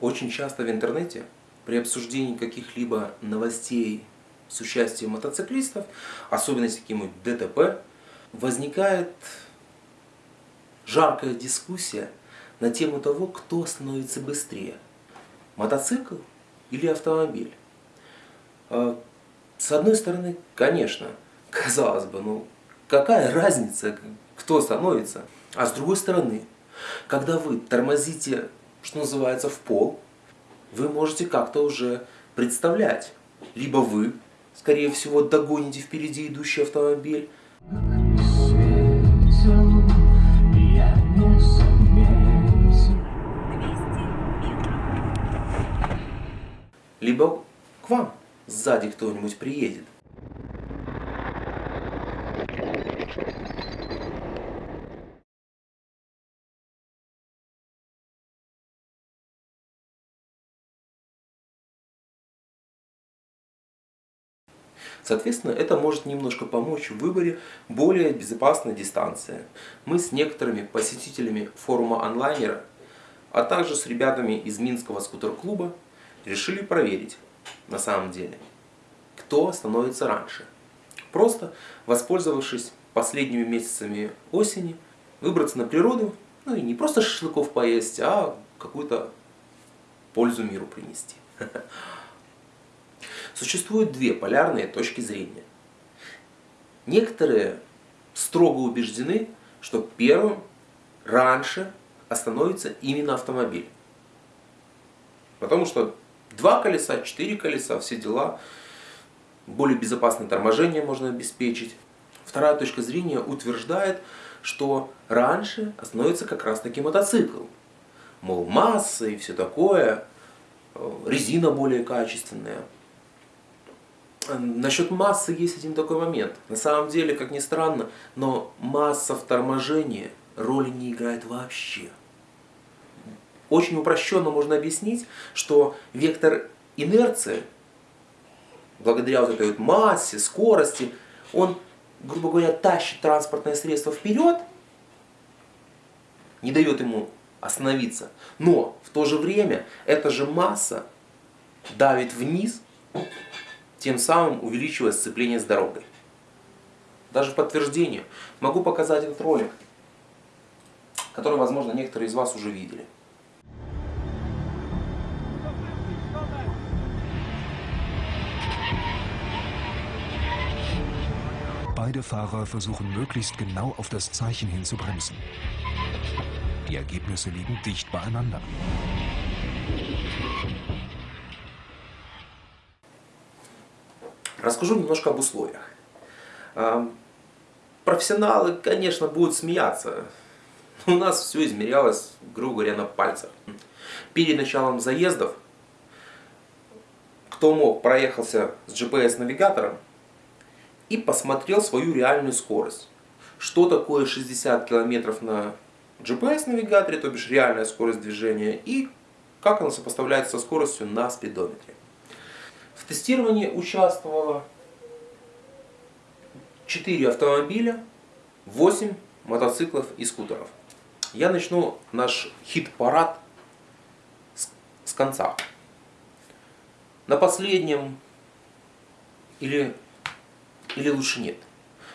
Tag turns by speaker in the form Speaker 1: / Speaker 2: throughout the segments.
Speaker 1: Очень часто в интернете при обсуждении каких-либо новостей с участием мотоциклистов, особенно с каким-нибудь ДТП, возникает жаркая дискуссия на тему того, кто становится быстрее. Мотоцикл или автомобиль? А, с одной стороны, конечно, казалось бы, ну какая разница, кто становится? А с другой стороны, когда вы тормозите что называется, в пол, вы можете как-то уже представлять. Либо вы, скорее всего, догоните впереди идущий автомобиль, либо к вам сзади кто-нибудь приедет. Соответственно, это может немножко помочь в выборе более безопасной дистанции. Мы с некоторыми посетителями форума онлайнера, а также с ребятами из Минского скутер-клуба решили проверить на самом деле, кто становится раньше. Просто воспользовавшись последними месяцами осени, выбраться на природу, ну и не просто шашлыков поесть, а какую-то пользу миру принести. Существуют две полярные точки зрения. Некоторые строго убеждены, что первым раньше остановится именно автомобиль. Потому что два колеса, четыре колеса, все дела, более безопасное торможение можно обеспечить. Вторая точка зрения утверждает, что раньше остановится как раз таки мотоцикл. Мол, масса и все такое, э, резина более качественная. Насчет массы есть один такой момент. На самом деле, как ни странно, но масса в торможении роли не играет вообще. Очень упрощенно можно объяснить, что вектор инерции, благодаря вот этой вот массе, скорости, он, грубо говоря, тащит транспортное средство вперед, не дает ему остановиться. Но в то же время эта же масса давит вниз тем самым увеличивая сцепление с дорогой. Даже в подтверждение могу показать этот ролик, который, возможно, некоторые из вас уже видели.
Speaker 2: Beide Fahrer versuchen möglichst genau auf das Zeichen hin zu bremsen. Die Ergebnisse liegen dicht beieinander.
Speaker 1: Расскажу немножко об условиях. Профессионалы, конечно, будут смеяться. У нас все измерялось, грубо говоря, на пальцах. Перед началом заездов, кто мог, проехался с GPS-навигатором и посмотрел свою реальную скорость. Что такое 60 км на GPS-навигаторе, то бишь реальная скорость движения, и как она сопоставляется со скоростью на спидометре. В тестировании участвовало 4 автомобиля, 8 мотоциклов и скутеров. Я начну наш хит-парад с, с конца. На последнем, или, или лучше нет,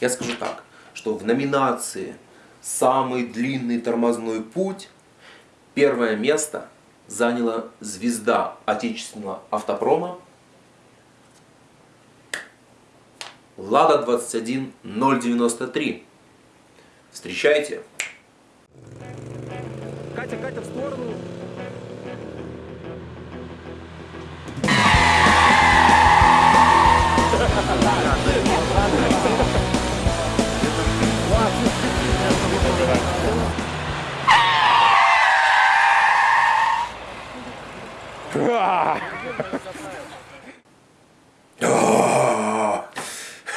Speaker 1: я скажу так, что в номинации «Самый длинный тормозной путь» первое место заняла звезда отечественного автопрома Лада 21 093. Встречайте.
Speaker 3: Катя, Катя, в сторону.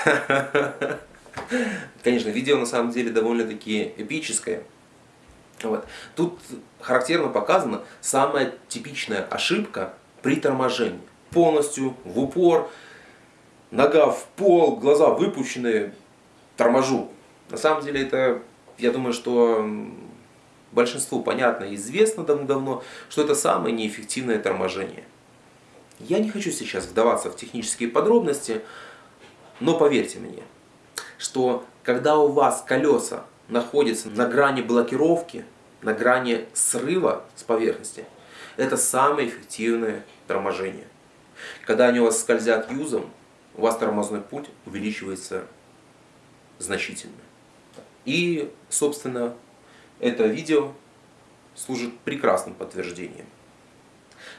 Speaker 1: Конечно, видео на самом деле довольно-таки эпическое. Вот. Тут характерно показана самая типичная ошибка при торможении. Полностью в упор, нога в пол, глаза выпущенные, торможу. На самом деле это, я думаю, что большинству понятно и известно давно, что это самое неэффективное торможение. Я не хочу сейчас вдаваться в технические подробности, но поверьте мне, что когда у вас колеса находятся на грани блокировки, на грани срыва с поверхности, это самое эффективное торможение. Когда они у вас скользят юзом, у вас тормозной путь увеличивается значительно. И, собственно, это видео служит прекрасным подтверждением.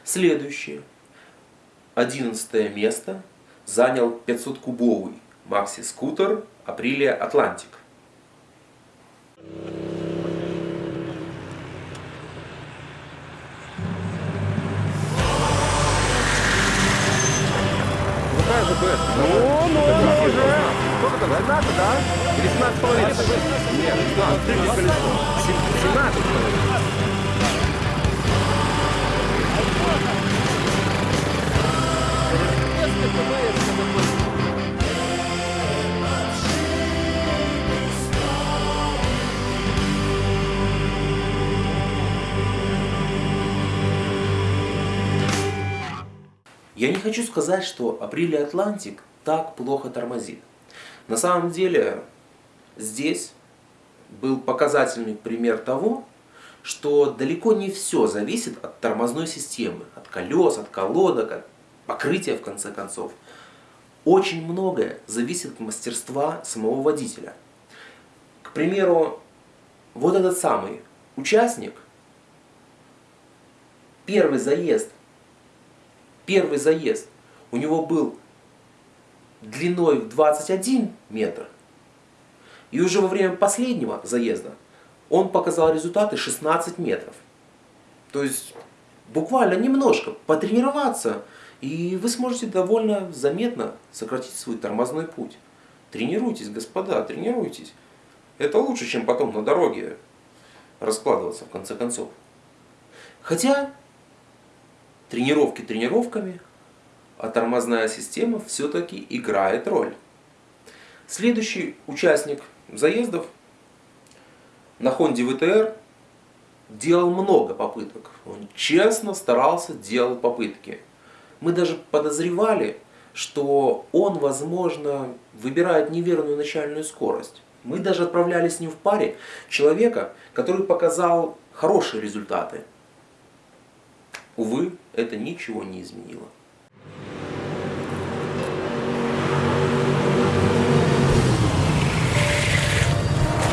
Speaker 1: Следующее. Одиннадцатое место занял 500-кубовый макси-скутер Aprilia Atlantic.
Speaker 3: Какая же БС? Ну, ну, уже. Сколько там? 17, да? Или 17 половиной? Нет, 17. 17.
Speaker 1: Хочу сказать, что Aprilia Atlantic так плохо тормозит. На самом деле, здесь был показательный пример того, что далеко не все зависит от тормозной системы, от колес, от колодок, от покрытия в конце концов. Очень многое зависит от мастерства самого водителя. К примеру, вот этот самый участник, первый заезд первый заезд у него был длиной в 21 метр, и уже во время последнего заезда он показал результаты 16 метров. То есть буквально немножко потренироваться, и вы сможете довольно заметно сократить свой тормозной путь. Тренируйтесь, господа, тренируйтесь. Это лучше, чем потом на дороге раскладываться в конце концов. Хотя Тренировки тренировками, а тормозная система все-таки играет роль. Следующий участник заездов на Honda VTR делал много попыток. Он честно старался, делал попытки. Мы даже подозревали, что он, возможно, выбирает неверную начальную скорость. Мы даже отправляли с ним в паре человека, который показал хорошие результаты. Увы, это ничего не изменило.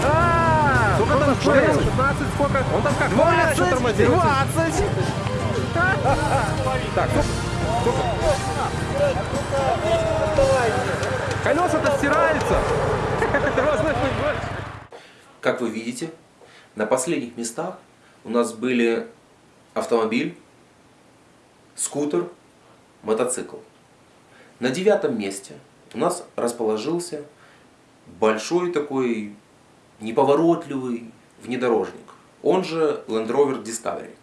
Speaker 3: А, Сколько там 16, сколько? Он там как? 20, 20. Так, сколько? Колеса-то стираются.
Speaker 1: Как вы видите, на последних местах у нас были автомобиль, скутер, мотоцикл. На девятом месте у нас расположился большой такой неповоротливый внедорожник, он же Land Rover Discovery.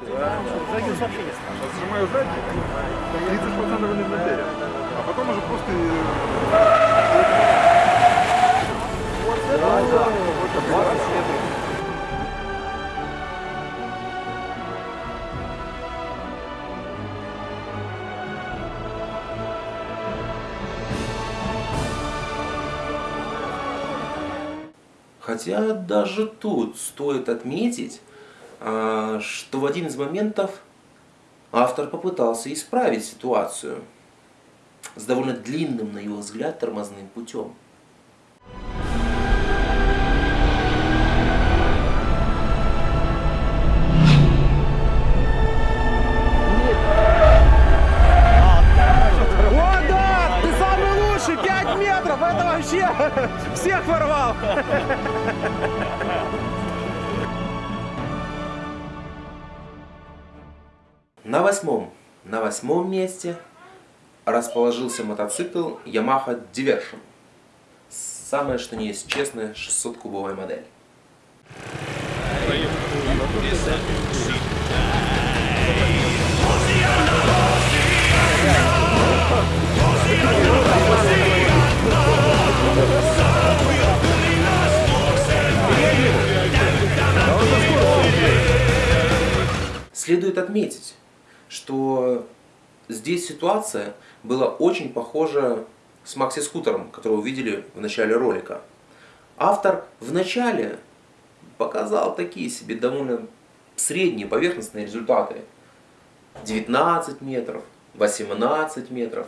Speaker 3: Сжимаю сзади, 30% инвентаря. А потом уже просто...
Speaker 1: Хотя даже тут стоит отметить, а, что в один из моментов автор попытался исправить ситуацию с довольно длинным, на его взгляд, тормозным путем.
Speaker 3: О, да! Ты самый лучший! 5 метров! Это вообще всех ворвал!
Speaker 1: На восьмом, на восьмом месте расположился мотоцикл Yamaha Diversion. Самое что не есть честная 600-кубовая модель. Следует отметить, что здесь ситуация была очень похожа с макси-скутером, который вы видели в начале ролика. Автор в начале показал такие себе довольно средние поверхностные результаты. 19 метров, 18 метров.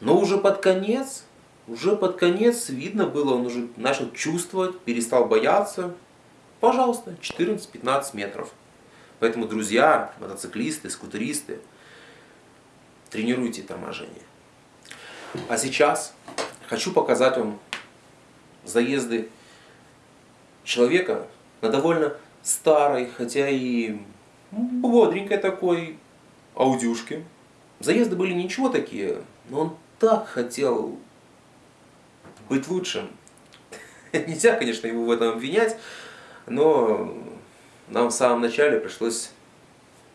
Speaker 1: Но уже под конец, уже под конец видно было, он уже начал чувствовать, перестал бояться. Пожалуйста, 14-15 метров. Поэтому, друзья, мотоциклисты, скутеристы, тренируйте торможение. А сейчас хочу показать вам заезды человека на довольно старой, хотя и бодренькой такой аудюшке. Заезды были ничего такие, но он так хотел быть лучшим. Нельзя, конечно, его в этом обвинять, но нам в самом начале пришлось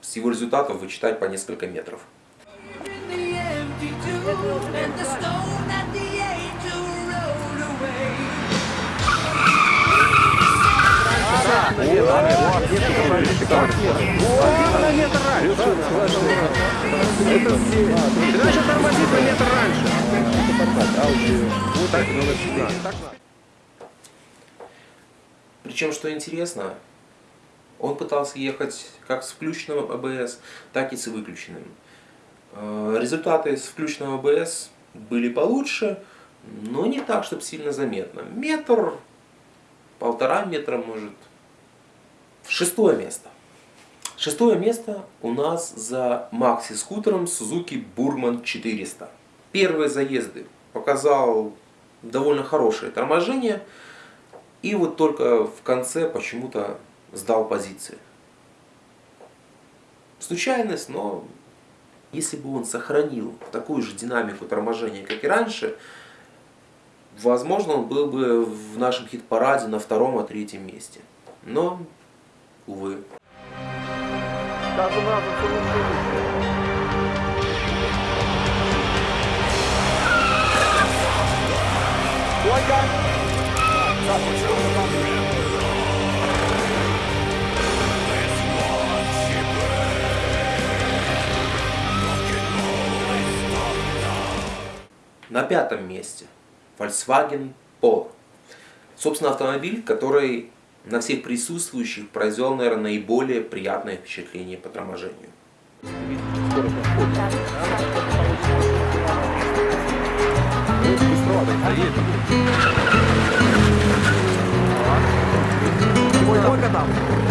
Speaker 1: с его результатов вычитать по несколько метров.
Speaker 3: начал тормозить на метр раньше.
Speaker 1: Причем, что интересно, он пытался ехать как с включенным АБС, так и с выключенным. Э, результаты с включенным АБС были получше, но не так, чтобы сильно заметно. Метр, полтора метра может. Шестое место. Шестое место у нас за макси-скутером Suzuki Burman 400. Первые заезды показал довольно хорошее торможение. И вот только в конце почему-то сдал позиции. Случайность, но если бы он сохранил такую же динамику торможения, как и раньше, возможно, он был бы в нашем хит-параде на втором, а третьем месте. Но, увы.
Speaker 3: Ольга!
Speaker 1: На пятом месте Volkswagen Polo. Собственно, автомобиль, который на всех присутствующих произвел, наверное, наиболее приятное впечатление по торможению.
Speaker 3: Сколько.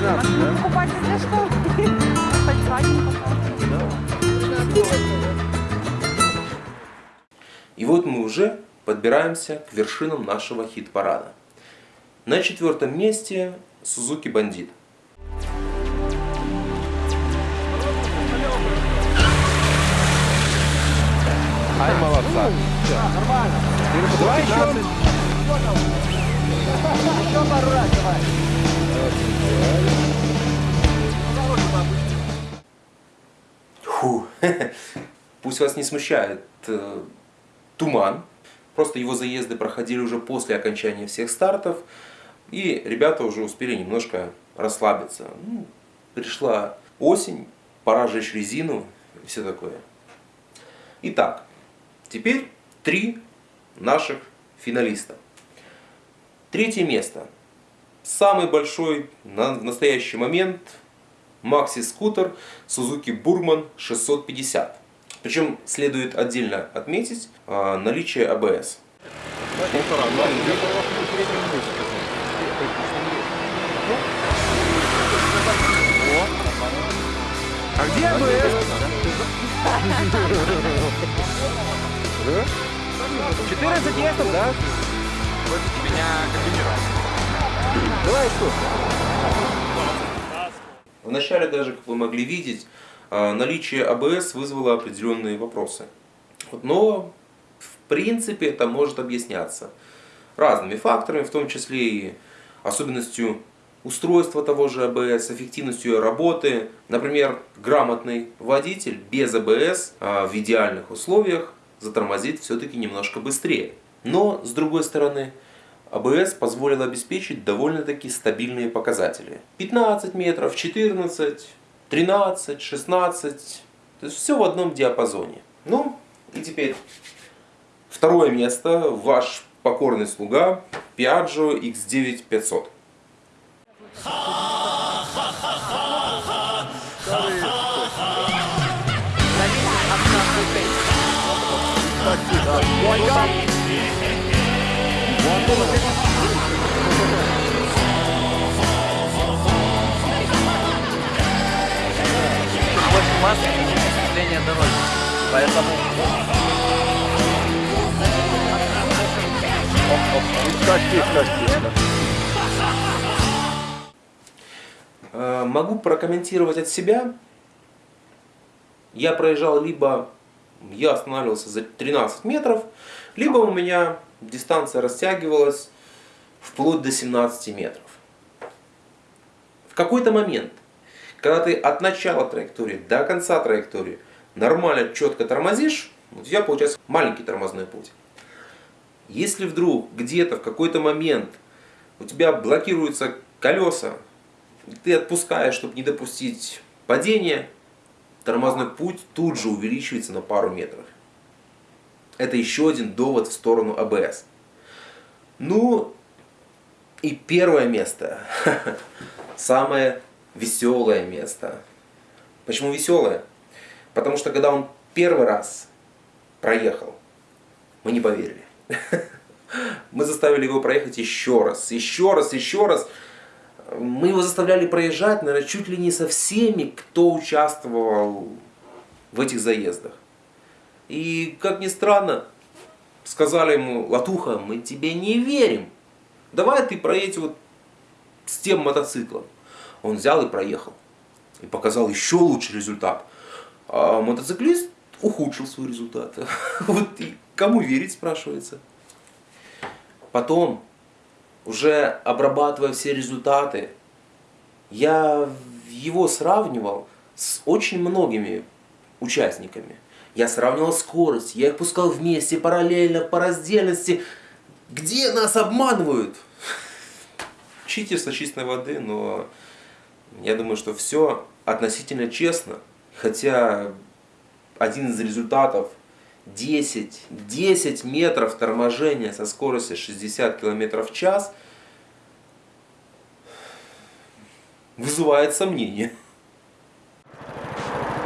Speaker 3: Второй. 13, да?
Speaker 4: Покупать для что?
Speaker 1: И вот мы уже подбираемся к вершинам нашего хит-парада. На четвертом месте Suzuki Bandit.
Speaker 3: Ай, молодца. Нормально. Давай еще. Еще пару раз давай.
Speaker 1: Фу. Пусть вас не смущает э, туман. Просто его заезды проходили уже после окончания всех стартов. И ребята уже успели немножко расслабиться. Ну, пришла осень, пора жечь резину и все такое. Итак, теперь три наших финалиста. Третье место. Самый большой на настоящий момент макси-скутер Suzuki Burman 650. Причем следует отдельно отметить а, наличие ABS.
Speaker 3: А где АБС? 14 местов, да?
Speaker 5: меня комбинировал.
Speaker 3: Давай что?
Speaker 1: Вначале даже, как вы могли видеть, а, наличие АБС вызвало определенные вопросы. Но, в принципе, это может объясняться разными факторами, в том числе и особенностью устройства того же АБС, эффективностью работы. Например, грамотный водитель без АБС а, в идеальных условиях затормозит все-таки немножко быстрее. Но, с другой стороны, АБС позволил обеспечить довольно-таки стабильные показатели. 15 метров, 14, 13, 16. То есть все в одном диапазоне. Ну и теперь второе место. Ваш покорный слуга Piaggio X9500.
Speaker 6: больше массы осветления дороги. Поэтому
Speaker 1: Э, Могу прокомментировать от себя. Я проезжал либо, я останавливался за 13 метров, либо у меня дистанция растягивалась вплоть до 17 метров. В какой-то момент, когда ты от начала траектории до конца траектории нормально, четко тормозишь, у тебя получается маленький тормозной путь. Если вдруг где-то в какой-то момент у тебя блокируются колеса, ты отпускаешь, чтобы не допустить падения, тормозной путь тут же увеличивается на пару метров. Это еще один довод в сторону АБС. Ну и первое место. Самое веселое место. Почему веселое? Потому что когда он первый раз проехал, мы не поверили. Мы заставили его проехать еще раз, еще раз, еще раз. Мы его заставляли проезжать, наверное, чуть ли не со всеми, кто участвовал в этих заездах. И, как ни странно, сказали ему, Латуха, мы тебе не верим. Давай ты проедь вот с тем мотоциклом. Он взял и проехал. И показал еще лучший результат. А мотоциклист ухудшил свой результат. Вот и кому верить, спрашивается. Потом, уже обрабатывая все результаты, я его сравнивал с очень многими участниками. Я сравнивал скорость, я их пускал вместе, параллельно, по раздельности. Где нас обманывают? Читерство чистой воды, но я думаю, что все относительно честно. Хотя один из результатов 10, 10 метров торможения со скоростью 60 км в час вызывает сомнения.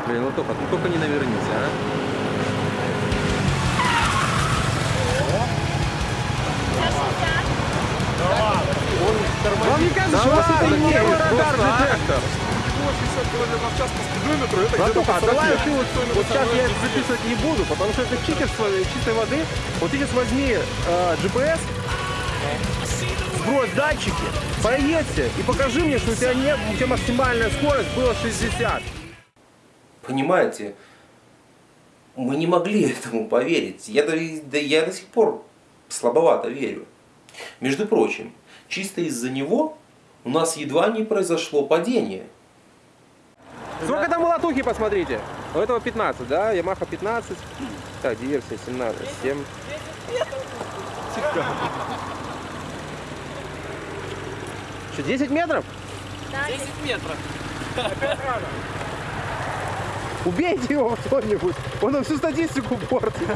Speaker 3: Блин, Латуха, ну только не навернись, а.
Speaker 7: Вам не кажется, что у вас это не радар-детектор?
Speaker 5: 60 км в час по спидометру, это где-то
Speaker 7: давай
Speaker 5: по
Speaker 7: ты вот, сейчас я это записывать не буду, потому что это читерство чистой воды. Вот сейчас возьми э, GPS, сбрось датчики, поедьте и покажи мне, что у тебя, не, у тебя максимальная скорость была 60.
Speaker 1: Понимаете, мы не могли этому поверить. Я, до- да, я до сих пор слабовато верю. Между прочим, чисто из-за него у нас едва не произошло падение.
Speaker 7: Сколько там у латухи, посмотрите. У этого 15, да? Ямаха 15. Так, диверсия 17. 7. Что, 10 метров?
Speaker 6: 10 метров.
Speaker 7: Убейте его кто-нибудь. Он нам всю статистику портит.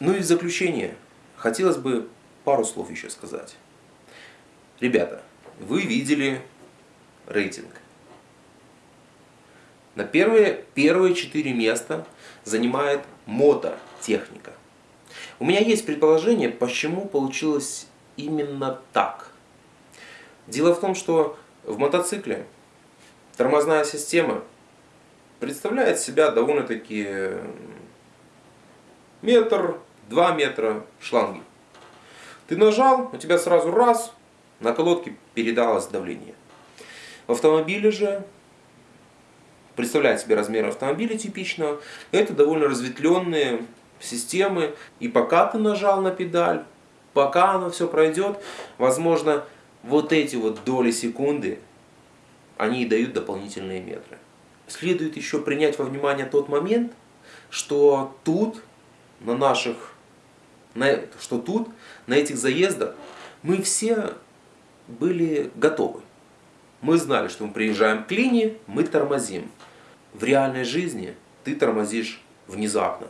Speaker 1: Ну и в заключение, хотелось бы пару слов еще сказать. Ребята, вы видели рейтинг. На первые, первые четыре места занимает мототехника. У меня есть предположение, почему получилось именно так. Дело в том, что в мотоцикле тормозная система представляет себя довольно-таки метр, два метра шланги. Ты нажал, у тебя сразу раз, на колодке передалось давление. В автомобиле же, представляет себе размер автомобиля типичного, это довольно разветвленные системы. И пока ты нажал на педаль, пока оно все пройдет, возможно, вот эти вот доли секунды, они и дают дополнительные метры. Следует еще принять во внимание тот момент, что тут, на наших на, что тут, на этих заездах, мы все были готовы. Мы знали, что мы приезжаем к линии, мы тормозим. В реальной жизни ты тормозишь внезапно.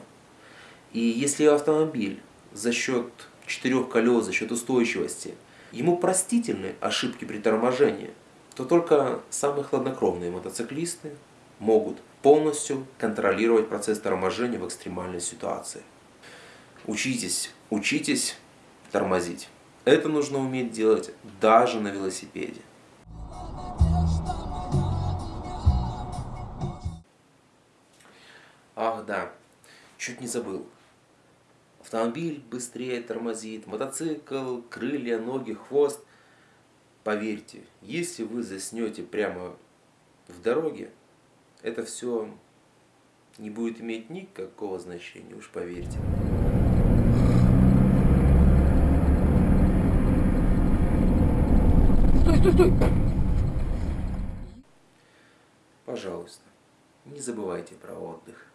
Speaker 1: И если автомобиль за счет четырех колес, за счет устойчивости, ему простительны ошибки при торможении, то только самые хладнокровные мотоциклисты могут полностью контролировать процесс торможения в экстремальной ситуации. Учитесь, учитесь тормозить. Это нужно уметь делать даже на велосипеде. Ах да, чуть не забыл. Автомобиль быстрее тормозит, мотоцикл, крылья, ноги, хвост. Поверьте, если вы заснете прямо в дороге, это все не будет иметь никакого значения, уж поверьте. Пожалуйста, не забывайте про отдых.